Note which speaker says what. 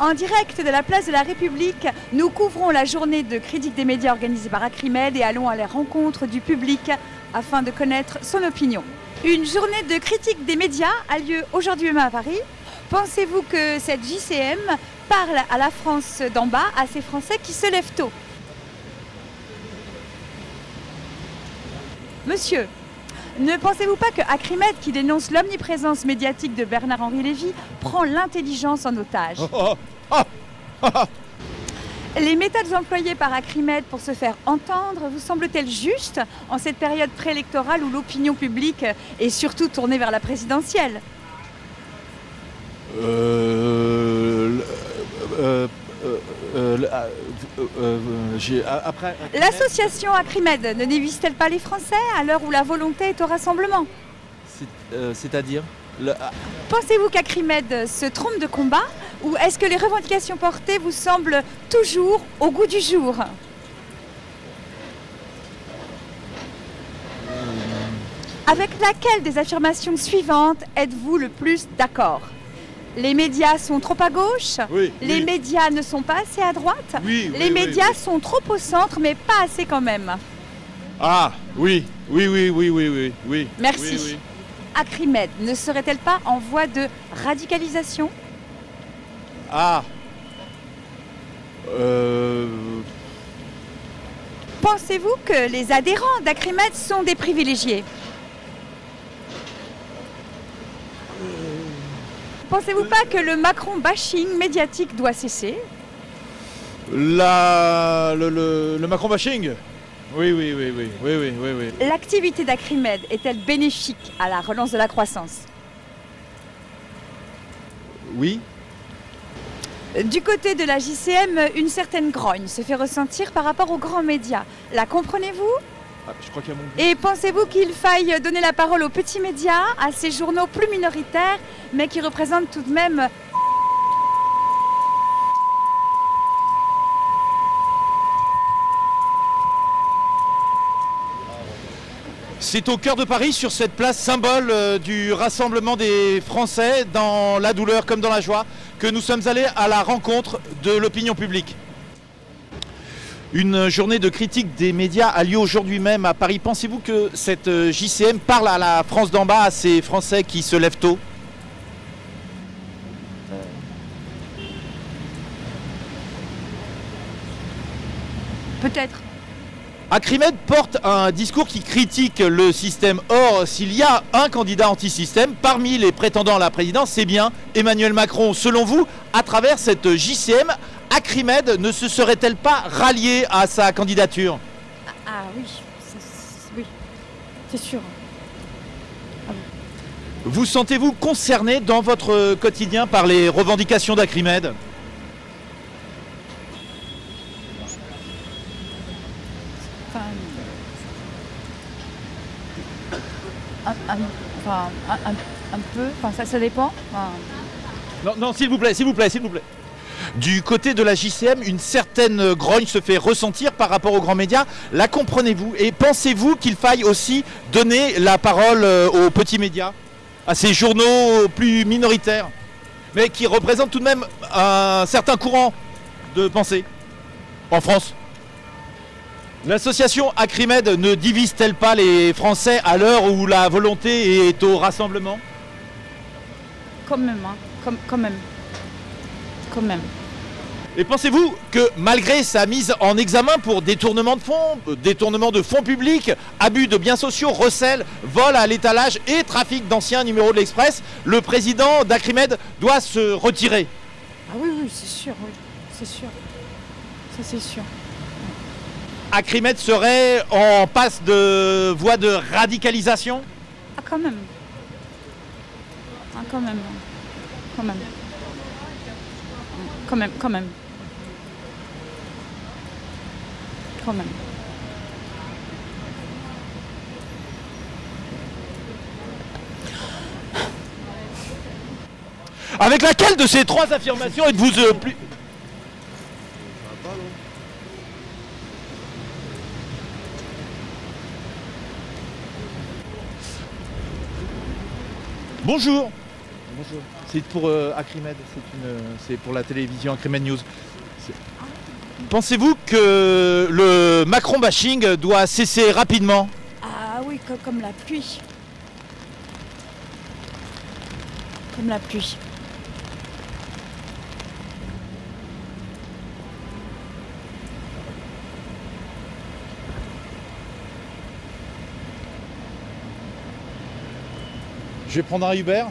Speaker 1: En direct de la place de la République, nous couvrons la journée de critique des médias organisée par Acrimed et allons à la rencontre du public afin de connaître son opinion. Une journée de critique des médias a lieu aujourd'hui même à Paris. Pensez-vous que cette JCM parle à la France d'en bas, à ces Français qui se lèvent tôt? Monsieur, ne pensez-vous pas que Acrimed, qui dénonce l'omniprésence médiatique de Bernard-Henri Lévy, prend l'intelligence en otage
Speaker 2: Oh, oh, oh.
Speaker 1: Les méthodes employées par Acrimed pour se faire entendre vous semblent-elles justes en cette période préélectorale où l'opinion publique est surtout tournée vers la présidentielle?
Speaker 2: Euh, euh, euh, euh, euh, après.
Speaker 1: L'association Acrimed ne dévise-t-elle pas les Français à l'heure où la volonté est au rassemblement
Speaker 2: C'est- C'est-à-dire le- ah,
Speaker 1: Pensez-vous qu'Acrimed se trompe de combat ou est-ce que les revendications portées vous semblent toujours au goût du jour? Avec laquelle des affirmations suivantes êtes-vous le plus d'accord? Les médias sont trop à gauche
Speaker 2: Oui.
Speaker 1: Les
Speaker 2: oui,
Speaker 1: médias ne sont pas assez à droite
Speaker 2: oui,
Speaker 1: Les médias sont trop au centre mais pas assez quand même
Speaker 2: Ah, oui, oui, oui, oui, oui, oui, oui.
Speaker 1: Merci. Acrimed ne serait-elle pas en voie de radicalisation?
Speaker 2: Ah. Euh,
Speaker 1: Pensez-vous que les adhérents d'Acrimed sont des privilégiés? Pensez-vous pas que le Macron bashing médiatique doit cesser?
Speaker 2: La, le, le, le Macron bashing? Oui, oui, oui, oui, oui, oui, oui, oui.
Speaker 1: L'activité d'Acrimed est-elle bénéfique à la relance de la croissance?
Speaker 2: Oui.
Speaker 1: Du côté de la JCM, une certaine grogne se fait ressentir par rapport aux grands médias. La comprenez-vous?
Speaker 2: Ah, Je crois qu'il y a mon...
Speaker 1: Et pensez-vous qu'il faille donner la parole aux petits médias, à ces journaux plus minoritaires, mais qui représentent tout de même
Speaker 2: C'est au cœur de Paris, sur cette place symbole euh, du rassemblement des Français, dans la douleur comme dans la joie, que nous sommes allés à la rencontre de l'opinion publique. Une journée de critique des médias a lieu aujourd'hui même à Paris. Pensez-vous que cette euh, JCM parle à la France d'en bas, à ces Français qui se lèvent tôt?
Speaker 1: Peut-être
Speaker 2: Acrimed porte un discours qui critique le système. Or, s'il y a un candidat anti-système parmi les prétendants à la présidence, c'est bien Emmanuel Macron. Selon vous, à travers cette JCM, Acrimed ne se serait-elle pas ralliée à sa candidature
Speaker 1: Ah oui, c'est- oui, c'est sûr.
Speaker 2: Vous sentez-vous concerné dans votre quotidien par les revendications d'Acrimed?
Speaker 1: Enfin, un, un- enfin, un- un- un peu, enfin, ça, ça dépend. Enfin,
Speaker 2: Non, non, s'il vous plaît, s'il vous plaît, s'il vous plaît. Du côté de la JCM, une certaine grogne se fait ressentir par rapport aux grands médias. La comprenez-vous Et pensez-vous qu'il faille aussi donner la parole euh, aux petits médias, à ces journaux plus minoritaires, mais qui représentent tout de même un certain courant de pensée en France? L'association Acrimed ne divise-t-elle pas les Français à l'heure où la volonté est au rassemblement?
Speaker 1: Quand même, hein, quand même. Quand même.
Speaker 2: Et pensez-vous que malgré sa mise en examen pour détournement de fonds, euh, détournement de fonds publics, abus de biens sociaux, recel, vol à l'étalage et trafic d'anciens numéros de l'Express, le président d'Acrimed doit se retirer
Speaker 1: Ah oui, oui, c'est sûr, oui, c'est sûr. Ça, c'est sûr.
Speaker 2: Acrimed serait en passe de voie de radicalisation?
Speaker 1: Ah, quand même. Ah, quand même. Quand même. Quand même, quand même. Quand même.
Speaker 2: Avec laquelle de ces trois affirmations êtes-vous euh, plus... Bonjour. Bonjour. C'est pour euh, Acrimed, c'est une, euh, c'est pour la télévision Acrimed News. Pensez-vous que le Macron bashing doit cesser rapidement?
Speaker 1: Ah oui, co- comme la pluie. Comme la pluie.
Speaker 2: Je vais prendre un Uber.